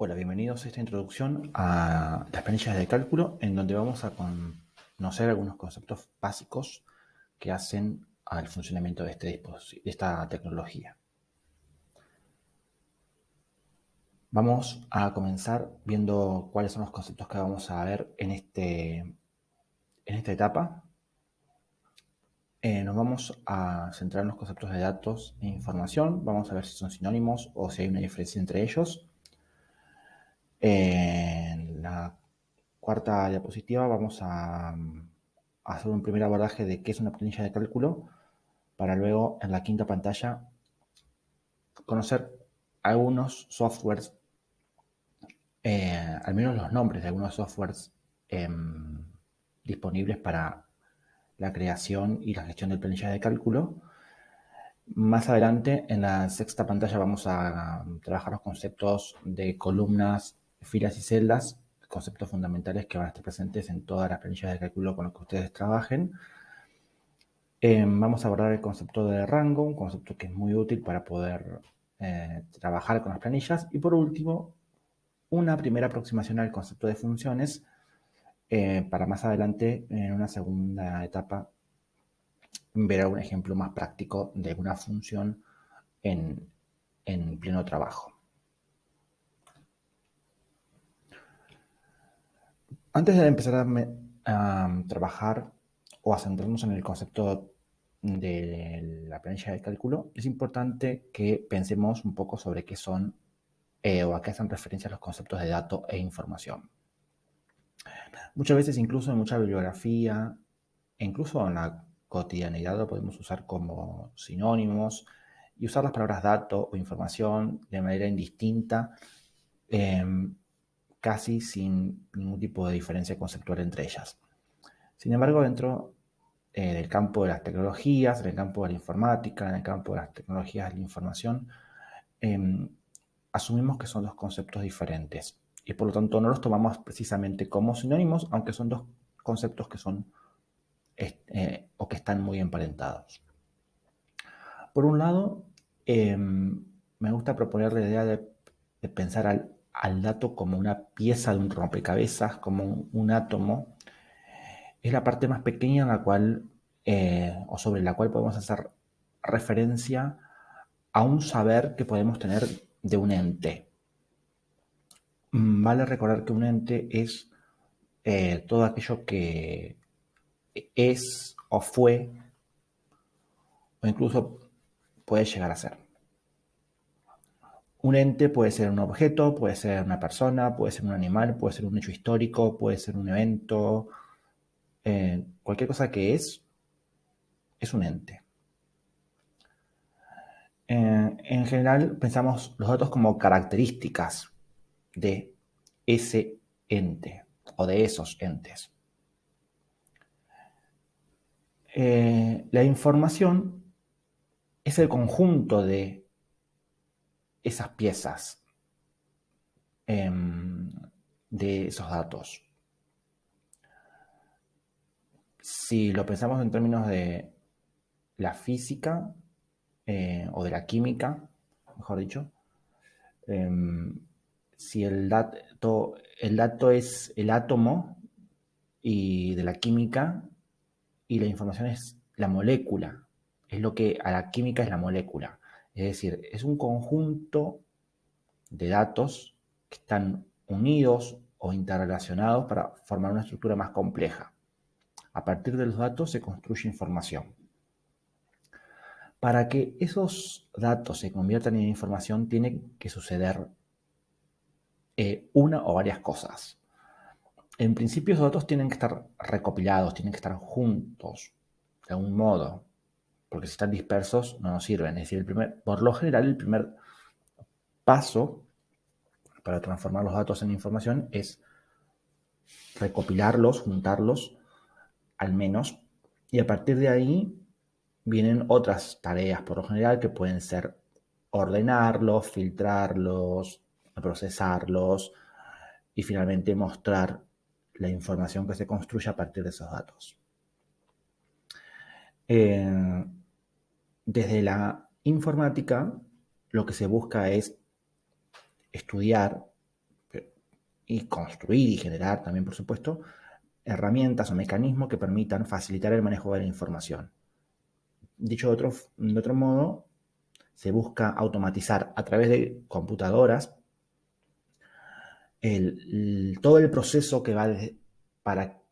Hola, bienvenidos a esta introducción a las planillas de cálculo en donde vamos a conocer algunos conceptos básicos que hacen al funcionamiento de, este de esta tecnología. Vamos a comenzar viendo cuáles son los conceptos que vamos a ver en, este, en esta etapa. Eh, nos vamos a centrar en los conceptos de datos e información. Vamos a ver si son sinónimos o si hay una diferencia entre ellos. En la cuarta diapositiva vamos a, hacer un primer abordaje de qué es una planilla de cálculo para luego en la quinta pantalla conocer algunos softwares, eh, al menos los nombres de algunos softwares em, disponibles para la creación y la gestión de planillas de cálculo. Más adelante, en la sexta pantalla, vamos a trabajar los conceptos de columnas, filas y celdas, conceptos fundamentales que van a estar presentes en todas las planillas de cálculo con las que ustedes trabajen. Eh, vamos a abordar el concepto de rango, un concepto que es muy útil para poder eh, trabajar con las planillas. Y por último, una primera aproximación al concepto de funciones eh, para más adelante, en una segunda etapa, ver algún ejemplo más práctico de una función en pleno trabajo. Antes de empezar a, trabajar o a centrarnos en el concepto de la planilla de cálculo, es importante que pensemos un poco sobre qué son eh, o a qué hacen referencia los conceptos de datos e información. Muchas veces, incluso en mucha bibliografía, incluso en la cotidianidad, lo podemos usar como sinónimos y usar las palabras dato o información de manera indistinta. Em, casi sin ningún tipo de diferencia conceptual entre ellas. Sin embargo, dentro eh, del campo de las tecnologías, en el campo de la informática, en el campo de las tecnologías de la información, em, asumimos que son dos conceptos diferentes y por lo tanto no los tomamos precisamente como sinónimos, aunque son dos conceptos que son eh, o que están muy emparentados. Por un lado, em, me gusta proponer la idea de pensar al al dato como una pieza de un rompecabezas, como un, átomo, es la parte más pequeña en la cual, eh, o sobre la cual podemos hacer referencia a un saber que podemos tener de un ente. Mm, vale recordar que un ente es eh, todo aquello que es o fue, o incluso puede llegar a ser. Un ente puede ser un objeto, puede ser una persona, puede ser un animal, puede ser un hecho histórico, puede ser un evento. Eh, cualquier cosa que es, es un ente. Eh, en general pensamos los datos como características de ese ente o de esos entes. Eh, la información es el conjunto de esas piezas em, de esos datos. Si lo pensamos en términos de la física eh, o de la química, mejor dicho, em, si el dato, el dato es el átomo y de la química y la información es la molécula, es lo que a la química es la molécula. Es decir, es un conjunto de datos que están unidos o interrelacionados para formar una estructura más compleja. A partir de los datos se construye información. Para que esos datos se conviertan en información, tiene que suceder eh, una o varias cosas. En principio, esos datos tienen que estar recopilados, tienen que estar juntos, de algún modo porque si están dispersos no nos sirven. Es decir, por lo general el primer paso para transformar los datos en información es recopilarlos, juntarlos al menos, y a partir de ahí vienen otras tareas, por lo general, que pueden ser ordenarlos, filtrarlos, procesarlos y finalmente mostrar la información que se construye a partir de esos datos. Eh, desde la informática, lo que se busca es estudiar y construir y generar también, por supuesto, herramientas o mecanismos que permitan facilitar el manejo de la información. Dicho de otro, de otro modo, se busca automatizar a través de computadoras todo el proceso que va para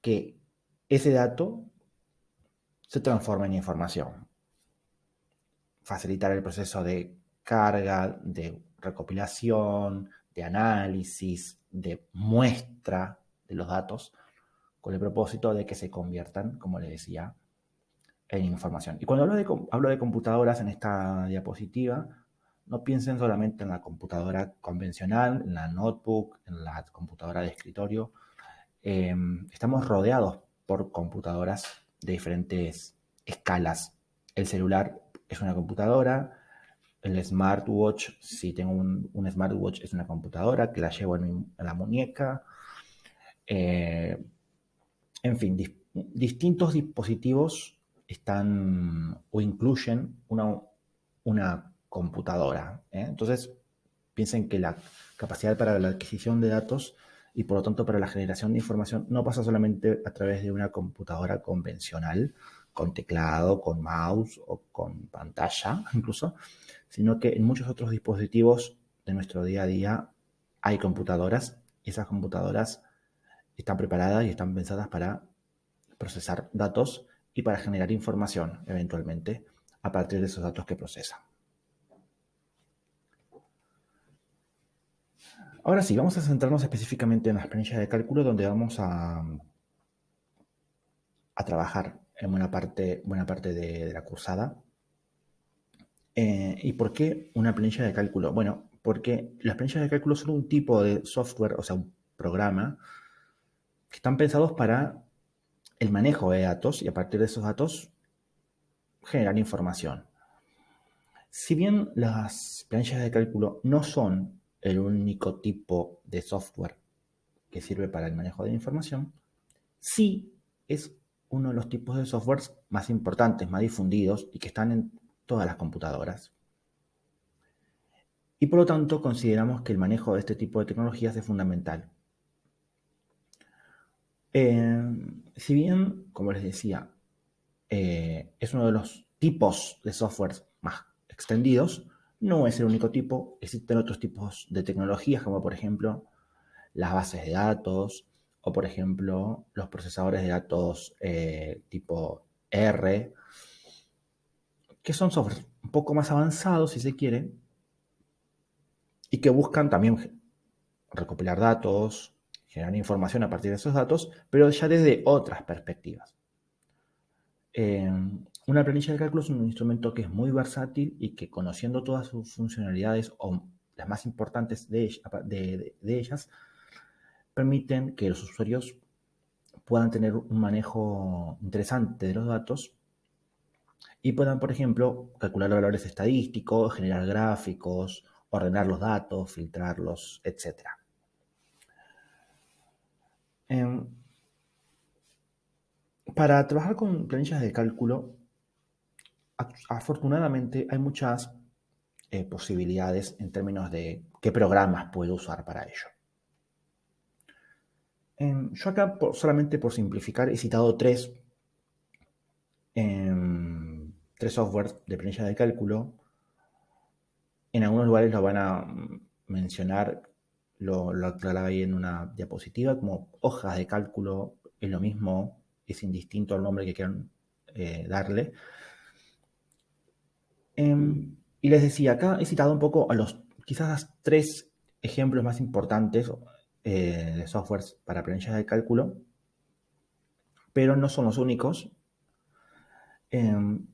que ese dato se transforme en información. Facilitar el proceso de carga, de recopilación, de análisis, de muestra de los datos, con el propósito de que se conviertan, como le decía, en información. Y cuando hablo de, hablo de computadoras en esta diapositiva, no piensen solamente en la computadora convencional, en la notebook, en la computadora de escritorio. Em, estamos rodeados por computadoras de diferentes escalas. El celular es una computadora, el smartwatch, si tengo un, smartwatch, es una computadora que la llevo en, la muñeca. Eh, en fin, distintos dispositivos están o incluyen una, una computadora. ¿eh? Entonces, piensen que la capacidad para la adquisición de datos y por lo tanto para la generación de información no pasa solamente a través de una computadora convencional, con teclado, con mouse o con pantalla incluso, sino que en muchos otros dispositivos de nuestro día a día hay computadoras y esas computadoras están preparadas y están pensadas para procesar datos y para generar información eventualmente a partir de esos datos que procesan. Ahora sí, vamos a centrarnos específicamente en las planillas de cálculo donde vamos a, a trabajar en buena parte, buena parte de la cursada eh, ¿Y por qué una planilla de cálculo? Bueno, porque las planillas de cálculo son un tipo de software, o sea, un programa, que están pensados para el manejo de datos y a partir de esos datos generar información. Si bien las planillas de cálculo no son el único tipo de software que sirve para el manejo de la información, sí es uno de los tipos de softwares más importantes, más difundidos y que están en todas las computadoras. Y por lo tanto consideramos que el manejo de este tipo de tecnologías es fundamental. Eh, si bien, como les decía, eh, es uno de los tipos de software más extendidos, no es el único tipo, existen otros tipos de tecnologías como por ejemplo las bases de datos o por ejemplo los procesadores de datos eh, tipo R que son software un poco más avanzados, si se quiere, y que buscan también recopilar datos, generar información a partir de esos datos, pero ya desde otras perspectivas. Eh, una planilla de cálculo es un instrumento que es muy versátil y que conociendo todas sus funcionalidades o las más importantes de ellas, permiten que los usuarios puedan tener un manejo interesante de los datos y puedan, por ejemplo, calcular valores estadísticos, generar gráficos, ordenar los datos, filtrarlos, etc. Em, para trabajar con planillas de cálculo, afortunadamente hay muchas eh, posibilidades en términos de qué programas puedo usar para ello. Em, yo acá, solamente por simplificar, he citado tres. Em, tres softwares de planilla de cálculo. En algunos lugares lo van a mencionar, lo, lo aclaraba ahí en una diapositiva, como hojas de cálculo, es lo mismo, es indistinto al nombre que quieran eh, darle. Em, y les decía, acá he citado un poco a los quizás tres ejemplos más importantes eh, softwares para planillas de cálculo, pero no son los únicos. Em,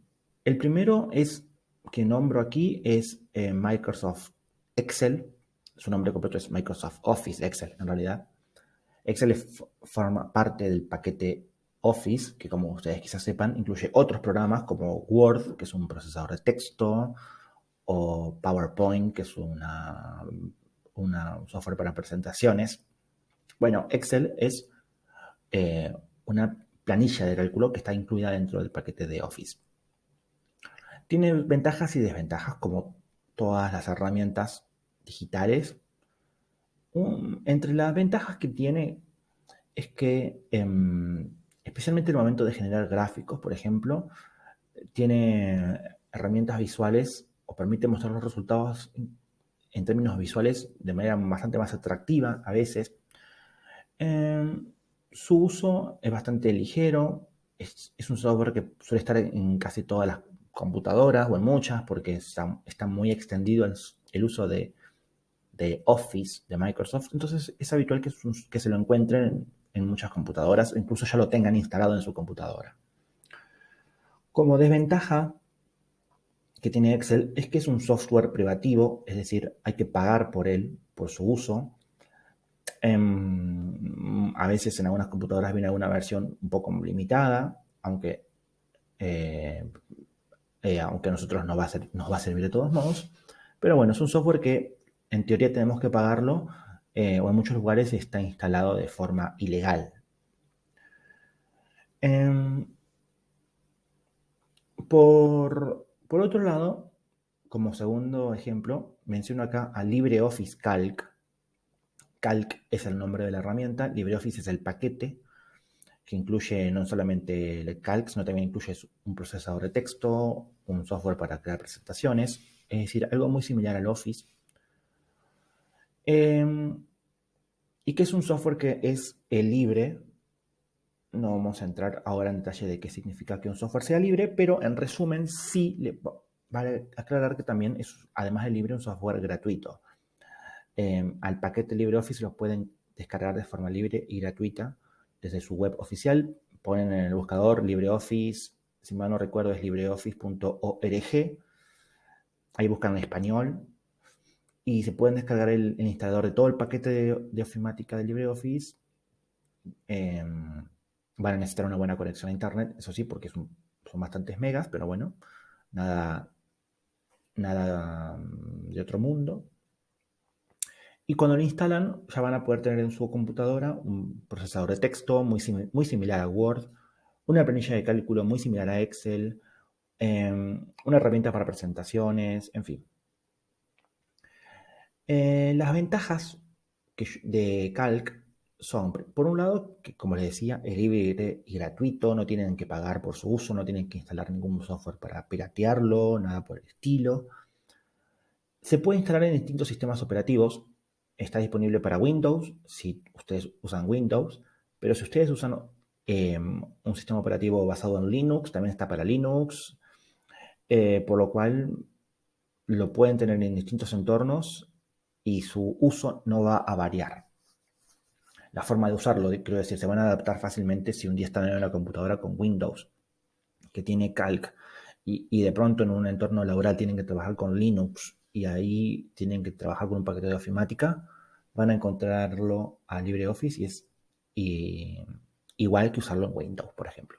el primero es que nombro aquí es eh, Microsoft Excel. Su nombre completo es Microsoft Office Excel, en realidad. Excel forma parte del paquete Office, que como ustedes quizás sepan, incluye otros programas como Word, que es un procesador de texto, o PowerPoint, que es una, una software para presentaciones. Bueno, Excel es eh, una planilla de cálculo que está incluida dentro del paquete de Office. Tiene ventajas y desventajas como todas las herramientas digitales. entre las ventajas que tiene es que, em, especialmente en el momento de generar gráficos, por ejemplo, tiene herramientas visuales o permite mostrar los resultados en términos visuales de manera bastante más atractiva a veces. Em, su uso es bastante ligero, es, un software que suele estar en casi todas las computadoras o en muchas porque está, muy extendido el, uso de, Office de Microsoft. Entonces es habitual que, que se lo encuentren en muchas computadoras incluso ya lo tengan instalado en su computadora. Como desventaja que tiene Excel es que es un software privativo, es decir, hay que pagar por él, por su uso. Em, a veces en algunas computadoras viene alguna versión un poco limitada, aunque, eh, eh, aunque a nosotros nos va, a nos va a servir de todos modos. Pero bueno, es un software que en teoría tenemos que pagarlo eh, o en muchos lugares está instalado de forma ilegal. Em, por, por otro lado, como segundo ejemplo, menciono acá a LibreOffice Calc. Calc es el nombre de la herramienta, LibreOffice es el paquete que incluye no solamente el Calc, sino también incluye un procesador de texto, un software para crear presentaciones, es decir, algo muy similar al Office. Em, y que es un software que es libre, no vamos a entrar ahora en detalle de qué significa que un software sea libre, pero en resumen sí le, vale aclarar que también es, además de libre, un software gratuito. Em, al paquete LibreOffice lo pueden descargar de forma libre y gratuita desde su web oficial. Ponen en el buscador LibreOffice, si mal no recuerdo es libreoffice.org. Ahí buscan en español y se pueden descargar el, instalador de todo el paquete de, ofimática de LibreOffice. Em, Van a necesitar una buena conexión a internet, eso sí, porque son, bastantes megas, pero bueno, nada, nada mm, de otro mundo. Y cuando lo instalan, ya van a poder tener en su computadora un procesador de texto muy, similar a Word, una planilla de cálculo muy similar a Excel, em, una herramienta para presentaciones, en fin. Eh, las ventajas de Calc son, por un lado, que como les decía, es libre y gratuito, no tienen que pagar por su uso, no tienen que instalar ningún software para piratearlo, nada por el estilo. Se puede instalar en distintos sistemas operativos. Está disponible para Windows, si ustedes usan Windows, pero si ustedes usan em, un sistema operativo basado en Linux, también está para Linux, eh, por lo cual lo pueden tener en distintos entornos y su uso no va a variar la forma de usarlo, quiero decir, se van a adaptar fácilmente si un día están en una computadora con Windows, que tiene Calc, y, de pronto en un entorno laboral tienen que trabajar con Linux y ahí tienen que trabajar con un paquete de ofimática, van a encontrarlo a LibreOffice y es igual que usarlo en Windows, por ejemplo.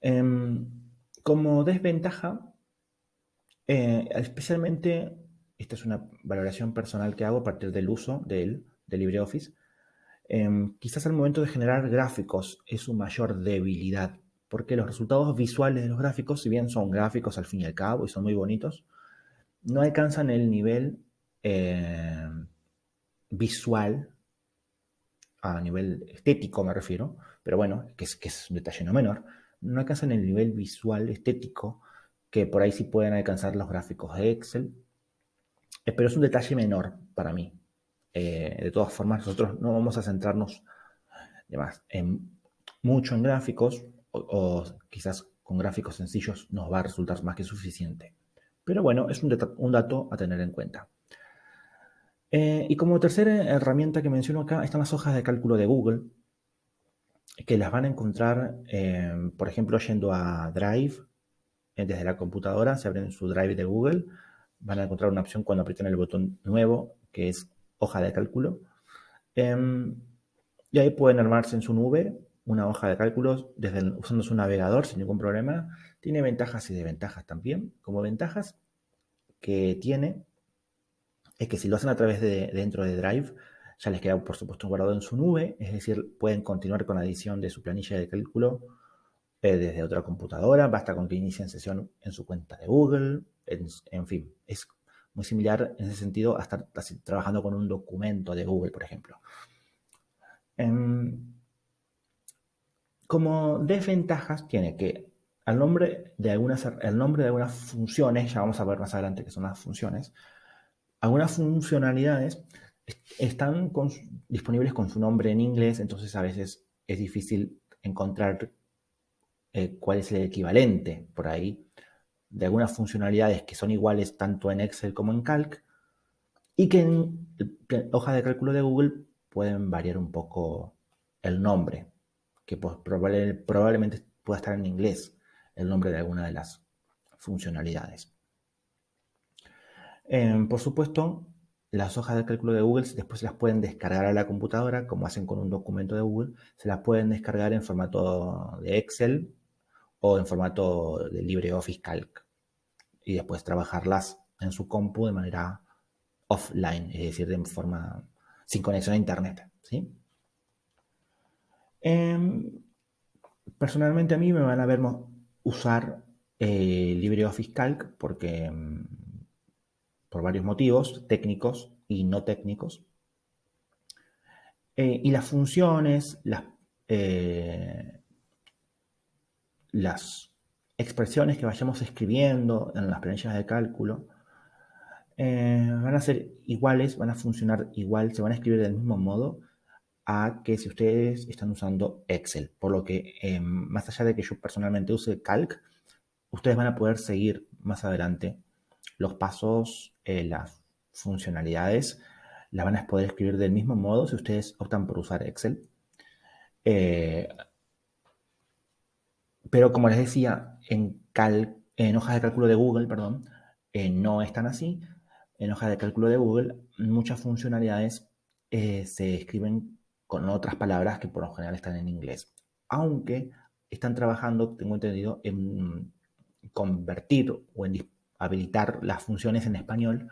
Em, como desventaja, eh, especialmente, esta es una valoración personal que hago a partir del uso de él, de LibreOffice, em, quizás al momento de generar gráficos es su mayor debilidad, porque los resultados visuales de los gráficos, si bien son gráficos al fin y al cabo y son muy bonitos, no alcanzan el nivel em, visual, a nivel estético me refiero, pero bueno, que es, que es un detalle no menor, no alcanzan el nivel visual estético que por ahí sí pueden alcanzar los gráficos de Excel, eh, pero es un detalle menor para mí. Eh, de todas formas, nosotros no vamos a centrarnos en, mucho en gráficos o, quizás con gráficos sencillos nos va a resultar más que suficiente. Pero bueno, es un, dato a tener en cuenta. Eh, y como tercera herramienta que menciono acá están las hojas de cálculo de Google, que las van a encontrar, eh, por ejemplo, yendo a Drive, desde la computadora, se abren su Drive de Google, van a encontrar una opción cuando aprieten el botón nuevo, que es hoja de cálculo. Em, y ahí pueden armarse en su nube una hoja de cálculos desde usando su navegador sin ningún problema. Tiene ventajas y desventajas también. Como ventajas que tiene es que si lo hacen a través de dentro de Drive, ya les queda por supuesto guardado en su nube, es decir, pueden continuar con la edición de su planilla de cálculo eh, desde otra computadora, basta con que inicien sesión en su cuenta de Google, en fin, es muy similar en ese sentido a estar trabajando con un documento de Google, por ejemplo. Em, como desventajas tiene que el nombre de algunas, el nombre de algunas funciones, ya vamos a ver más adelante qué son las funciones, algunas funcionalidades están disponibles con su nombre en inglés, entonces a veces es difícil encontrar eh, cuál es el equivalente por ahí de algunas funcionalidades que son iguales tanto en Excel como en Calc y que en, hojas de cálculo de Google pueden variar un poco el nombre, que pues, probablemente pueda estar en inglés el nombre de alguna de las funcionalidades. Em, por supuesto, las hojas de cálculo de Google después se las pueden descargar a la computadora, como hacen con un documento de Google, se las pueden descargar en formato de Excel o en formato de LibreOffice Calc y después trabajarlas en su compu de manera offline, es decir, de forma sin conexión a internet. ¿sí? Em, personalmente a mí me van a ver usar eh, LibreOffice Calc porque em, por varios motivos técnicos y no técnicos. Eh, y las funciones, las, eh, las expresiones que vayamos escribiendo en las planillas de cálculo eh, van a ser iguales, van a funcionar igual, se van a escribir del mismo modo a que si ustedes están usando Excel. Por lo que, más allá de que yo personalmente use Calc, ustedes van a poder seguir más adelante los pasos, eh, las funcionalidades, las van a poder escribir del mismo modo si ustedes optan por usar Excel. Eh, pero como les decía, en, en hojas de cálculo de Google, perdón, eh, no están así. En hojas de cálculo de Google, muchas funcionalidades se escriben con otras palabras que por lo general están en inglés. Aunque están trabajando, tengo entendido, en convertir o en habilitar las funciones en español,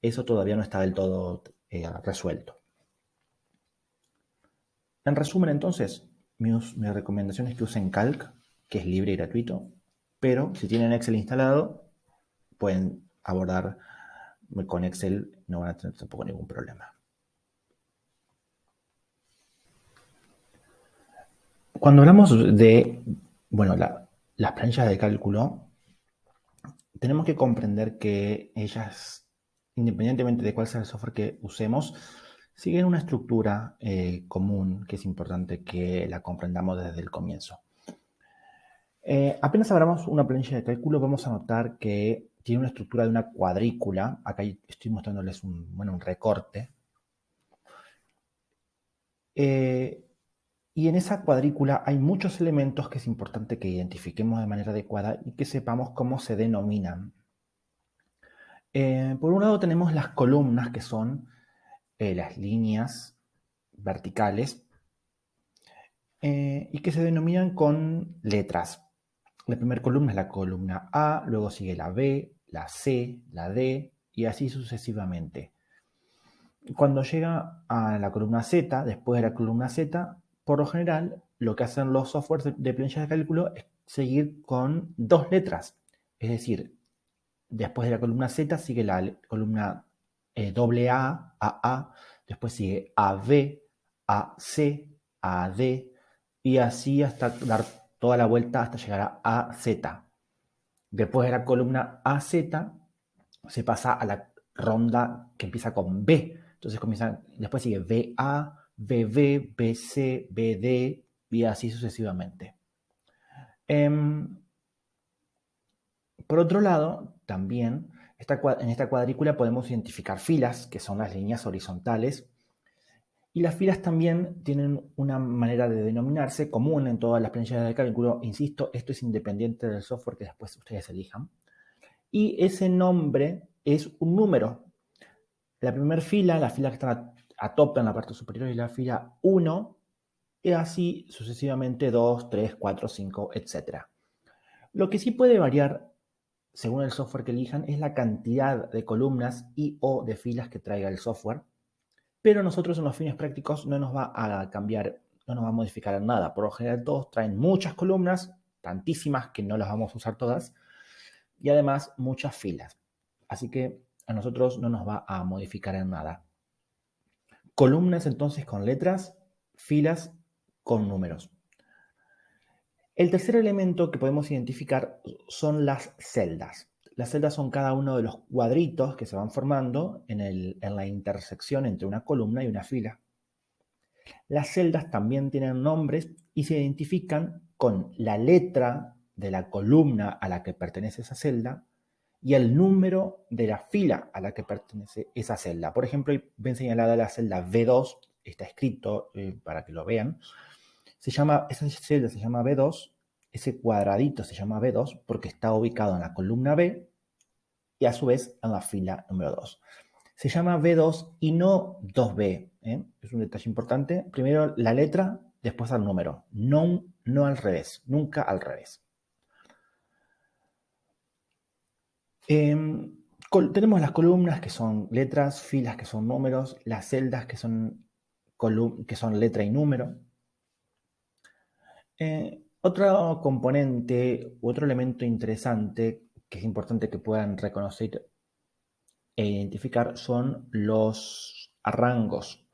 eso todavía no está del todo eh, resuelto. En resumen, entonces, mi, recomendación es que usen Calc, que es libre y gratuito, pero si tienen Excel instalado, pueden abordar con Excel, no van a tener tampoco ningún problema. Cuando hablamos de, bueno, las planchas de cálculo, tenemos que comprender que ellas, independientemente de cuál sea el software que usemos, siguen una estructura eh, común que es importante que la comprendamos desde el comienzo. Eh, apenas abramos una planilla de cálculo, vamos a notar que tiene una estructura de una cuadrícula. Acá estoy mostrándoles un, bueno, un recorte. Eh, y en esa cuadrícula hay muchos elementos que es importante que identifiquemos de manera adecuada y que sepamos cómo se denominan. Eh, por un lado tenemos las columnas, que son las líneas verticales, y que se denominan con letras. La primera columna es la columna A, luego sigue la B, la C, la D, y así sucesivamente. Cuando llega a la columna Z, después de la columna Z, por lo general, lo que hacen los softwares de, planillas de cálculo es seguir con dos letras. Es decir, después de la columna Z sigue la columna eh, AA, AA, después sigue AB, AC, AD, y así hasta dar toda la vuelta hasta llegar a AZ. Después de la columna AZ se pasa a la ronda que empieza con B. Entonces comienza, después sigue BA, BB, BC, BD y así sucesivamente. Em, por otro lado, también en esta cuadrícula podemos identificar filas, que son las líneas horizontales, y las filas también tienen una manera de denominarse común en todas las planillas de cálculo. Insisto, esto es independiente del software que después ustedes elijan. Y ese nombre es un número. La primera fila, la fila que está a tope en la parte superior y la fila 1, y así sucesivamente 2, 3, 4, 5, etc. Lo que sí puede variar según el software que elijan es la cantidad de columnas y o de filas que traiga el software, pero nosotros en los fines prácticos no nos va a cambiar, no nos va a modificar nada. Por lo general todos traen muchas columnas, tantísimas que no las vamos a usar todas, y además muchas filas. Así que a nosotros no nos va a modificar en nada. Columnas entonces con letras, filas con números. El tercer elemento que podemos identificar son las celdas. Las celdas son cada uno de los cuadritos que se van formando en, la intersección entre una columna y una fila. Las celdas también tienen nombres y se identifican con la letra de la columna a la que pertenece esa celda y el número de la fila a la que pertenece esa celda. Por ejemplo, ven señalada la celda B2, está escrito eh, para que lo vean. Se llama, esa celda se llama B2, ese cuadradito se llama B2 porque está ubicado en la columna B y a su vez en la fila número 2. Se llama B2 y no 2B. ¿eh? Es un detalle importante. Primero la letra, después el número. No, no al revés, nunca al revés. Em, tenemos las columnas que son letras, filas que son números, las celdas que son, que son letra y número. Eh, otro componente, otro elemento interesante que es importante que puedan reconocer e identificar son los rangos.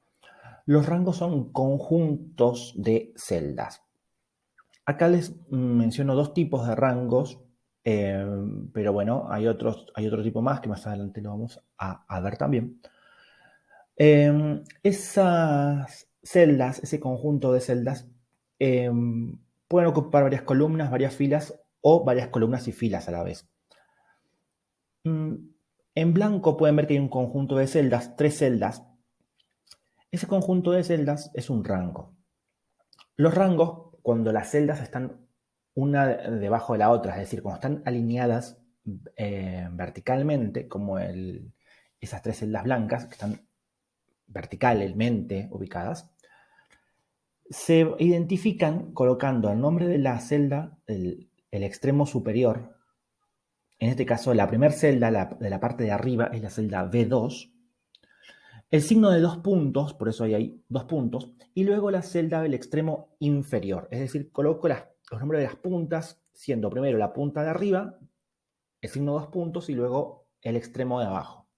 Los rangos son conjuntos de celdas. Acá les menciono dos tipos de rangos Em, pero bueno, hay, otros, hay otro tipo más que más adelante lo vamos a, ver también. Em, esas celdas, ese conjunto de celdas, em, pueden ocupar varias columnas, varias filas o varias columnas y filas a la vez. En blanco pueden ver que hay un conjunto de celdas, tres celdas. Ese conjunto de celdas es un rango. Los rangos, cuando las celdas están una debajo de la otra, es decir, como están alineadas eh, verticalmente, como esas tres celdas blancas que están verticalmente ubicadas, se identifican colocando el nombre de la celda, el, extremo superior, en este caso la primera celda de la parte de arriba es la celda B2, el signo de dos puntos, por eso hay ahí dos puntos, y luego la celda del extremo inferior, es decir, coloco las los nombres de las puntas, siendo primero la punta de arriba, el signo dos puntos y luego el extremo de abajo.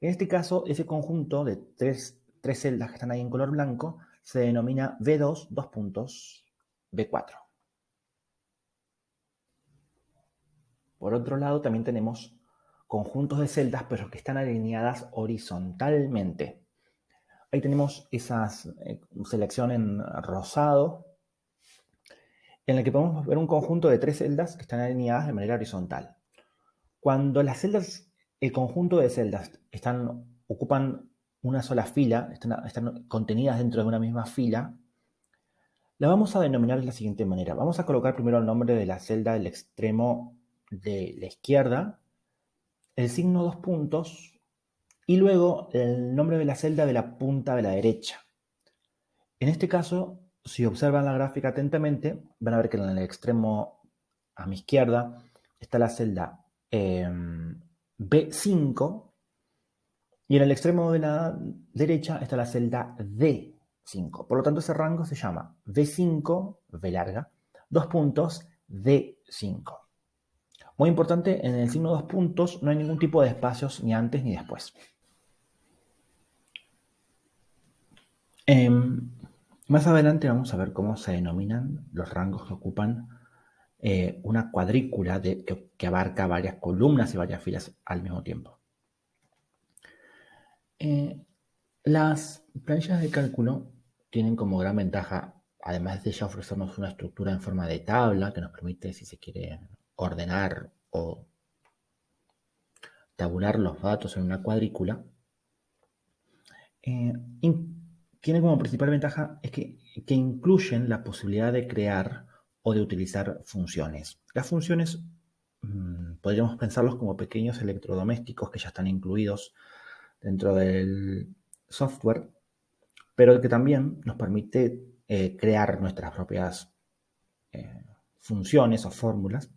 En este caso, ese conjunto de tres, celdas que están ahí en color blanco se denomina B2, dos puntos, B4. Por otro lado, también tenemos conjuntos de celdas, pero que están alineadas horizontalmente. Ahí tenemos esa eh, selección en rosado, en el que podemos ver un conjunto de tres celdas que están alineadas de manera horizontal. Cuando las celdas, el conjunto de celdas están, ocupan una sola fila, están, contenidas dentro de una misma fila, la vamos a denominar de la siguiente manera. Vamos a colocar primero el nombre de la celda del extremo de la izquierda, el signo dos puntos y luego el nombre de la celda de la punta de la derecha. En este caso, si observan la gráfica atentamente, van a ver que en el extremo a mi izquierda está la celda em, B5 y en el extremo de la derecha está la celda D5. Por lo tanto, ese rango se llama B5, B larga, dos puntos, D5. Muy importante, en el signo dos puntos no hay ningún tipo de espacios ni antes ni después. Em, más adelante vamos a ver cómo se denominan los rangos que ocupan eh, una cuadrícula que, abarca varias columnas y varias filas al mismo tiempo. Eh, las planillas de cálculo tienen como gran ventaja, además de ya ofrecernos una estructura en forma de tabla que nos permite, si se quiere, ordenar o tabular los datos en una cuadrícula, eh, tiene como principal ventaja es que, incluyen la posibilidad de crear o de utilizar funciones. Las funciones mm, podríamos pensarlos como pequeños electrodomésticos que ya están incluidos dentro del software, pero que también nos permite eh, crear nuestras propias eh, funciones o fórmulas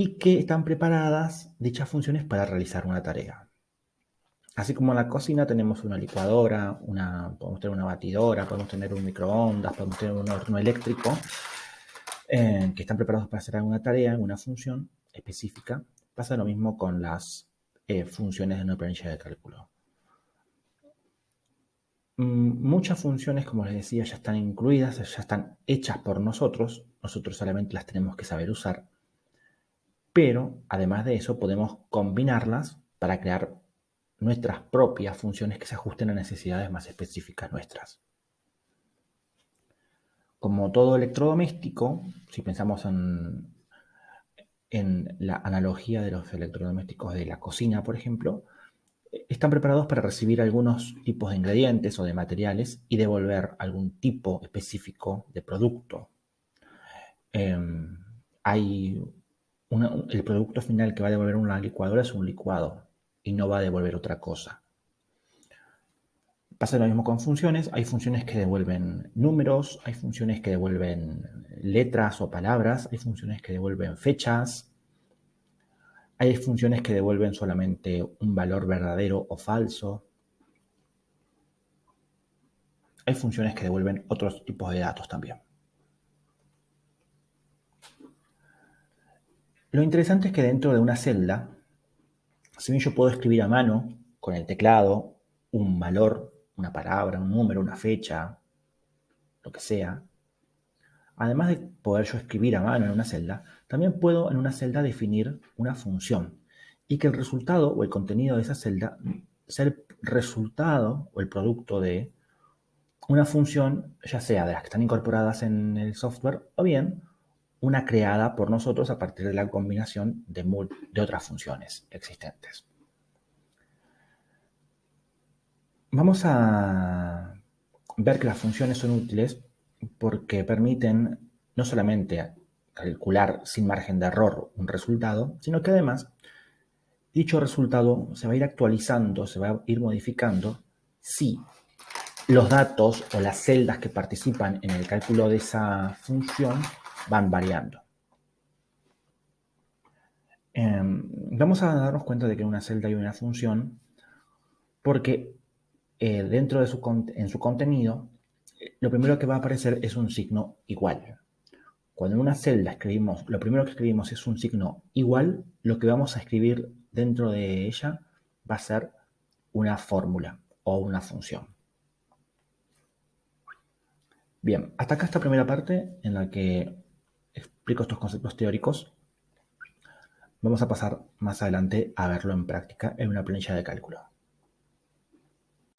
y que están preparadas dichas funciones para realizar una tarea. Así como en la cocina tenemos una licuadora, una, podemos tener una batidora, podemos tener un microondas, podemos tener un horno eléctrico, eh, que están preparados para hacer alguna tarea, alguna función específica. Pasa lo mismo con las eh, funciones de una planilla de cálculo. Mm, muchas funciones, como les decía, ya están incluidas, ya están hechas por nosotros. Nosotros solamente las tenemos que saber usar. Pero, además de eso, podemos combinarlas para crear nuestras propias funciones que se ajusten a necesidades más específicas nuestras. Como todo electrodoméstico, si pensamos en, la analogía de los electrodomésticos de la cocina, por ejemplo, están preparados para recibir algunos tipos de ingredientes o de materiales y devolver algún tipo específico de producto. Em, hay el producto final que va a devolver una licuadora es un licuado y no va a devolver otra cosa. Pasa lo mismo con funciones. Hay funciones que devuelven números, hay funciones que devuelven letras o palabras, hay funciones que devuelven fechas, hay funciones que devuelven solamente un valor verdadero o falso. Hay funciones que devuelven otros tipos de datos también. Lo interesante es que dentro de una celda, si bien yo puedo escribir a mano con el teclado un valor, una palabra, un número, una fecha, lo que sea, además de poder yo escribir a mano en una celda, también puedo en una celda definir una función y que el resultado o el contenido de esa celda sea el resultado o el producto de una función, ya sea de las que están incorporadas en el software o bien una creada por nosotros a partir de la combinación de, otras funciones existentes. Vamos a ver que las funciones son útiles porque permiten no solamente calcular sin margen de error un resultado, sino que además dicho resultado se va a ir actualizando, se va a ir modificando si los datos o las celdas que participan en el cálculo de esa función van variando. Em, vamos a darnos cuenta de que una celda hay una función porque eh, dentro de su, en su contenido lo primero que va a aparecer es un signo igual. Cuando en una celda escribimos, lo primero que escribimos es un signo igual, lo que vamos a escribir dentro de ella va a ser una fórmula o una función. Bien, hasta acá esta primera parte en la que explico estos conceptos teóricos. Vamos a pasar más adelante a verlo en práctica en una planilla de cálculo.